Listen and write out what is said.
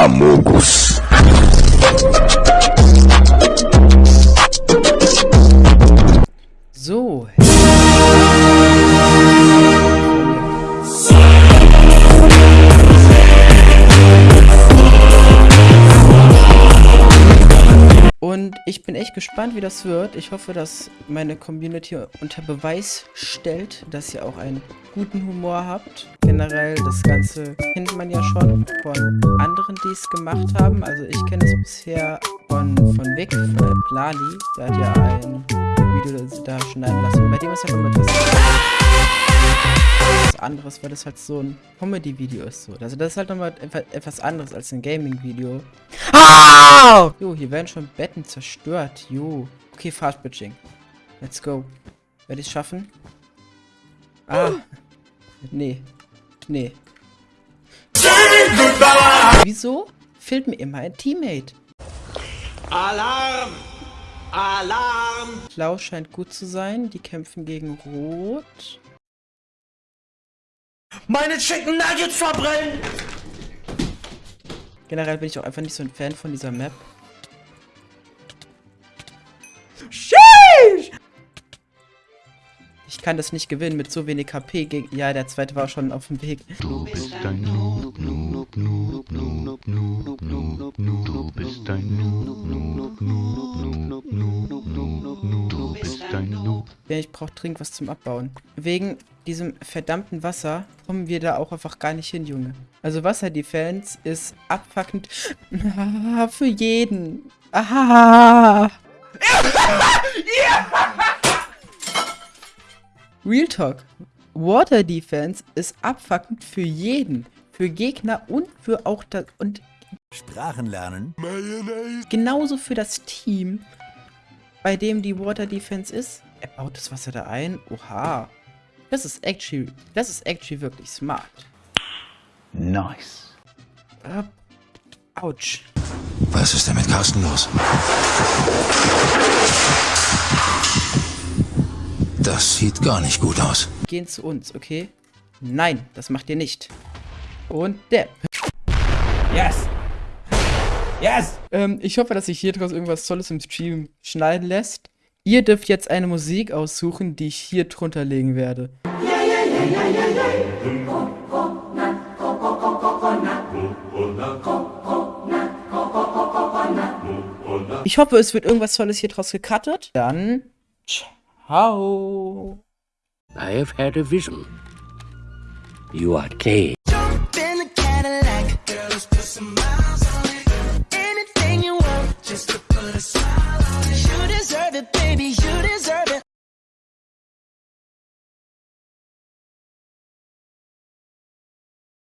Amogos. Bin echt gespannt, wie das wird. Ich hoffe, dass meine Community unter Beweis stellt, dass ihr auch einen guten Humor habt. Generell, das Ganze kennt man ja schon von anderen, die es gemacht haben. Also ich kenne es bisher von, von Vic, von Plali. Der hat ja ein Video da schneiden lassen. Bei dem ist ja immer etwas anderes, weil das halt so ein Comedy-Video ist. So. Also das ist halt nochmal etwas anderes als ein Gaming-Video. Ah! Jo, hier werden schon Betten zerstört. Jo. Okay, Fast Bitching. Let's go. Werde ich es schaffen? Ah. Nee. Nee. Wieso fehlt mir immer ein Teammate? Alarm! Alarm! Blau scheint gut zu sein. Die kämpfen gegen Rot. Meine Chicken Nuggets verbrennen! Generell bin ich auch einfach nicht so ein Fan von dieser Map. Sheesh! Ich kann das nicht gewinnen mit so wenig HP gegen... Ja, der zweite war schon auf dem Weg. Du bist ein Noob, Noob, Noob, Ja, ich brauche dringend was zum Abbauen. Wegen diesem verdammten Wasser kommen wir da auch einfach gar nicht hin, Junge. Also Wasserdefense ist abfuckend für jeden. Aha. Real Talk. Water Defense ist abfuckend für jeden. Für Gegner und für auch das... Und Sprachen lernen. genauso für das Team, bei dem die Water Defense ist. Er baut das Wasser da ein. Oha. Das ist actually, das ist actually wirklich smart. Nice. Äh, ouch. Was ist denn mit Carsten los? Das sieht gar nicht gut aus. Gehen zu uns, okay? Nein, das macht ihr nicht. Und der. Yes! Yes! Ähm, ich hoffe, dass sich hier draus irgendwas Tolles im Stream schneiden lässt. Ihr dürft jetzt eine Musik aussuchen, die ich hier drunter legen werde. Ich hoffe, es wird irgendwas Tolles hier draus gecuttet. Dann, ciao. I have had a vision. You are gay.